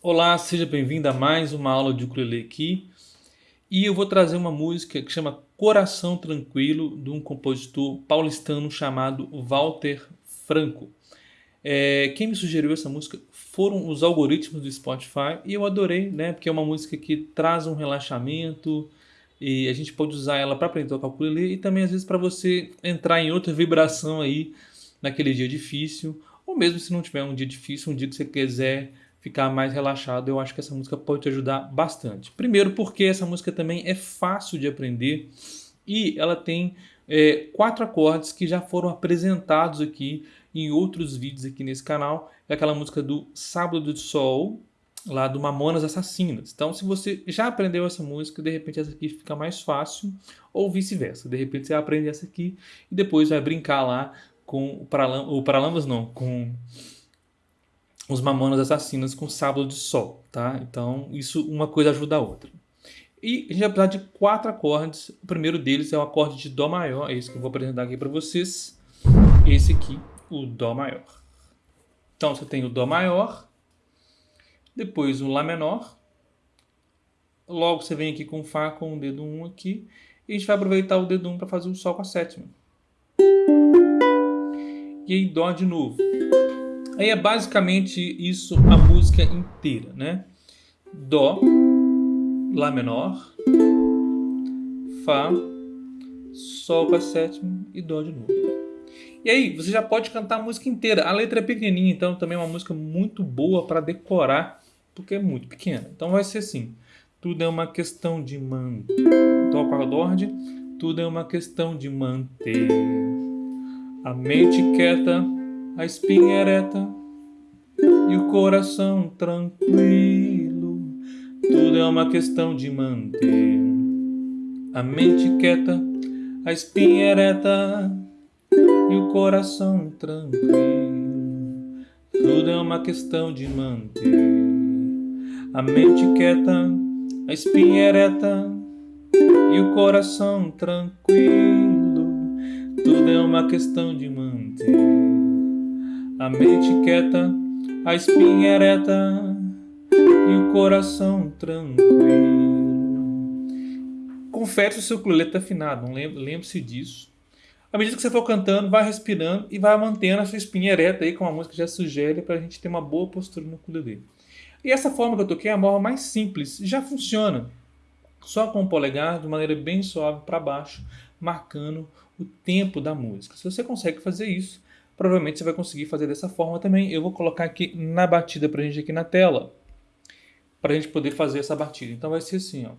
Olá, seja bem-vindo a mais uma aula de ukulele aqui. E eu vou trazer uma música que chama Coração Tranquilo, de um compositor paulistano chamado Walter Franco. É, quem me sugeriu essa música foram os algoritmos do Spotify e eu adorei, né? Porque é uma música que traz um relaxamento e a gente pode usar ela para aprender a tocar ukulele e também às vezes para você entrar em outra vibração aí naquele dia difícil, ou mesmo se não tiver um dia difícil, um dia que você quiser ficar mais relaxado, eu acho que essa música pode te ajudar bastante. Primeiro porque essa música também é fácil de aprender e ela tem é, quatro acordes que já foram apresentados aqui em outros vídeos aqui nesse canal. É aquela música do Sábado do Sol, lá do Mamonas Assassinas. Então, se você já aprendeu essa música, de repente essa aqui fica mais fácil, ou vice-versa. De repente você aprende essa aqui e depois vai brincar lá com o Paralamas, não, com os Mamonas Assassinas com Sábado de Sol, tá? Então, isso uma coisa ajuda a outra. E a gente vai precisar de quatro acordes. O primeiro deles é o acorde de Dó maior, é esse que eu vou apresentar aqui para vocês. Esse aqui, o Dó maior. Então, você tem o Dó maior, depois o Lá menor, logo você vem aqui com o Fá com o dedo 1 um aqui, e a gente vai aproveitar o dedo 1 um para fazer o Sol com a sétima. E aí Dó de novo. Aí é basicamente isso a música inteira, né? Dó, Lá menor, Fá, Sol com a sétima e Dó de novo. E aí, você já pode cantar a música inteira. A letra é pequenininha, então também é uma música muito boa para decorar, porque é muito pequena. Então vai ser assim. Tudo é uma questão de manter. Com acorde. Tudo é uma questão de manter a mente quieta a espinha ereta e o coração tranquilo. Tudo é uma questão de manter a mente quieta, a espinha ereta e o coração tranquilo. Tudo é uma questão de manter a mente quieta, a espinha ereta e o coração tranquilo. Tudo é uma questão de manter a mente quieta, a espinha ereta e o coração tranquilo. Confere o seu ukulele afinado, lembre-se disso. À medida que você for cantando, vai respirando e vai mantendo a sua espinha ereta aí, como a música já sugere, para a gente ter uma boa postura no ukulele. E essa forma que eu toquei é a forma mais simples, já funciona. Só com o polegar, de maneira bem suave para baixo, marcando o tempo da música. Se você consegue fazer isso, provavelmente você vai conseguir fazer dessa forma também. Eu vou colocar aqui na batida para a gente aqui na tela, para a gente poder fazer essa batida. Então vai ser assim, ó.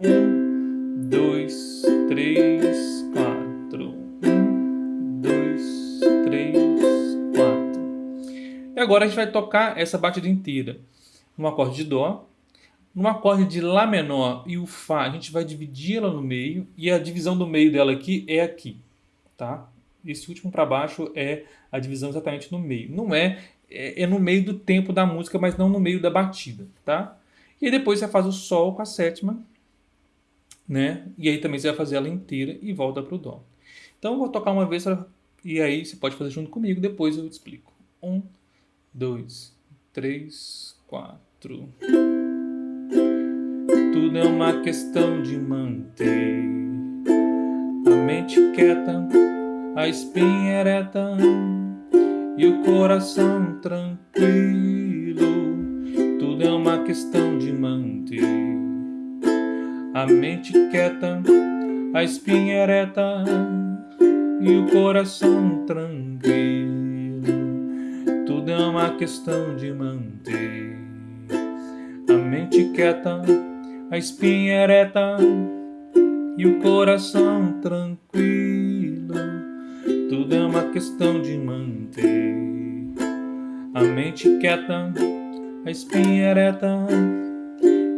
Um, dois, três, quatro. Um, dois, três, quatro. E agora a gente vai tocar essa batida inteira no acorde de Dó, no acorde de Lá menor e o Fá, a gente vai dividir ela no meio, e a divisão do meio dela aqui é aqui, tá? Esse último para baixo é a divisão exatamente no meio. Não é, é, é, no meio do tempo da música, mas não no meio da batida, tá? E depois você faz o Sol com a sétima, né? E aí também você vai fazer ela inteira e volta para o Dó. Então eu vou tocar uma vez e aí você pode fazer junto comigo, depois eu explico. Um, dois, três, quatro... Tudo é uma questão de manter a mente quieta, a espinha ereta e o coração tranquilo. Tudo é uma questão de manter a mente quieta, a espinha ereta e o coração tranquilo. Tudo é uma questão de manter a mente quieta a espinha ereta e o coração tranquilo. Tudo é uma questão de manter a mente quieta, a espinha ereta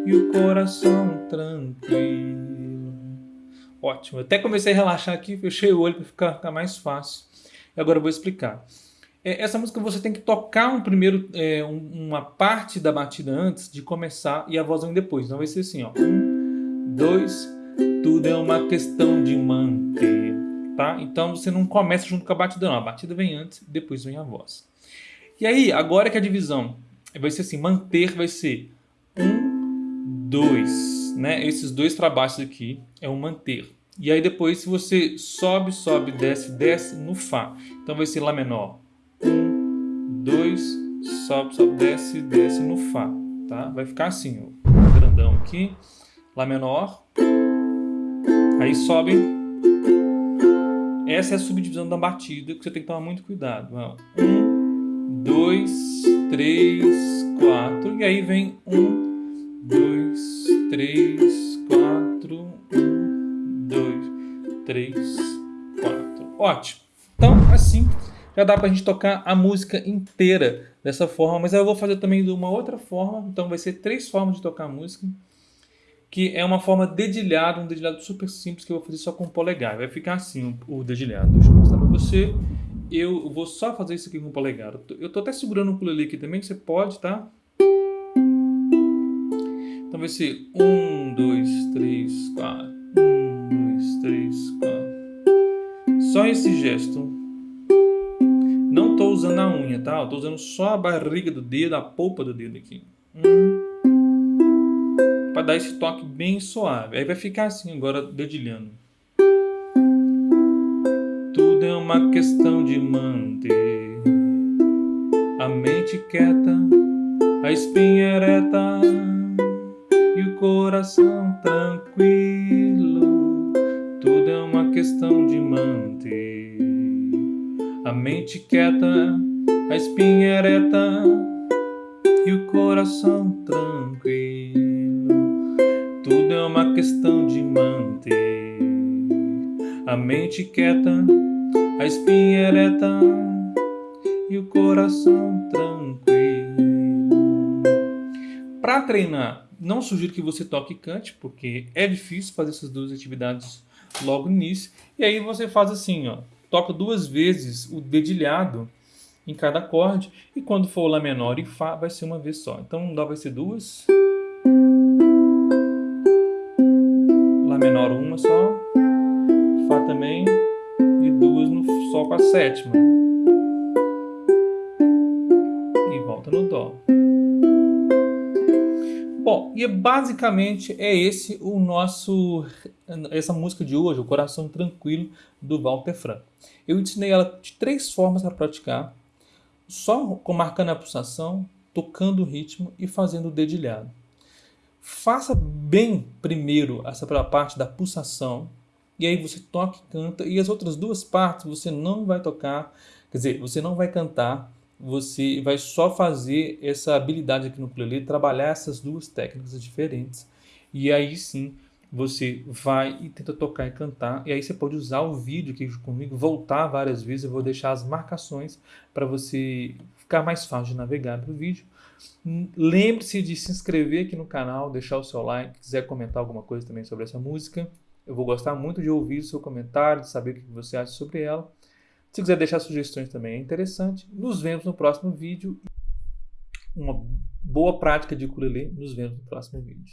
e o coração tranquilo. Ótimo, até comecei a relaxar aqui, fechei o olho para ficar, ficar mais fácil. E agora eu vou explicar. É, essa música você tem que tocar um primeiro, é, uma parte da batida antes de começar e a voz vem depois. Então vai ser assim, ó. Um, dois, tudo é uma questão de manter, tá? Então você não começa junto com a batida não, a batida vem antes, depois vem a voz. E aí, agora que a divisão vai ser assim, manter vai ser um, dois, né? Esses dois para baixo aqui é o manter. E aí depois, se você sobe, sobe, desce, desce no Fá. Então vai ser Lá menor. Um, dois, sobe, sobe, desce, desce no Fá. Tá? Vai ficar assim, ó, grandão aqui. Lá menor. Aí sobe. Essa é a subdivisão da batida que você tem que tomar muito cuidado. Um, dois, três, quatro. E aí vem um, dois, três, quatro, um, dois, três, quatro. Ótimo. Então, assim, já dá pra gente tocar a música inteira dessa forma, mas eu vou fazer também de uma outra forma, então vai ser três formas de tocar a música, que é uma forma dedilhada, um dedilhado super simples que eu vou fazer só com o polegar. Vai ficar assim o, o dedilhado. Deixa eu mostrar pra você. Eu vou só fazer isso aqui com o polegar. Eu tô até segurando o ukulele aqui também, você pode, tá? Então vai ser um, dois, três, quatro. Um, dois, três, quatro. Só esse gesto. Não estou usando a unha, tá? Tô usando só a barriga do dedo, a polpa do dedo aqui. Hum. Para dar esse toque bem suave. Aí vai ficar assim agora, dedilhando. Tudo é uma questão de manter a mente quieta, a espinha ereta e o coração tranquilo. Tudo é uma questão de manter a mente quieta, a espinha ereta e o coração tranquilo. Uma questão de manter a mente quieta, a espinha ereta e o coração tranquilo. Para treinar, não sugiro que você toque e cante, porque é difícil fazer essas duas atividades logo no início. E aí você faz assim, ó toca duas vezes o dedilhado em cada acorde, e quando for Lá menor e Fá, vai ser uma vez só. Então, Dó vai ser duas. Lá menor uma só. Fá também. E duas no Sol com a sétima. E volta no Dó. Bom, e basicamente é esse o nosso essa música de hoje, o Coração Tranquilo do Walter Franco. Eu ensinei ela de três formas para praticar, só marcando a pulsação, tocando o ritmo e fazendo o dedilhado. Faça bem primeiro essa parte da pulsação, e aí você toca e canta, e as outras duas partes você não vai tocar, quer dizer, você não vai cantar, você vai só fazer essa habilidade aqui no ukulele, trabalhar essas duas técnicas diferentes. E aí sim, você vai e tenta tocar e cantar. E aí você pode usar o vídeo aqui comigo, voltar várias vezes. Eu vou deixar as marcações para você ficar mais fácil de navegar no vídeo. Lembre-se de se inscrever aqui no canal, deixar o seu like, quiser comentar alguma coisa também sobre essa música. Eu vou gostar muito de ouvir o seu comentário, de saber o que você acha sobre ela. Se quiser deixar sugestões também é interessante. Nos vemos no próximo vídeo. Uma boa prática de ukulele. Nos vemos no próximo vídeo.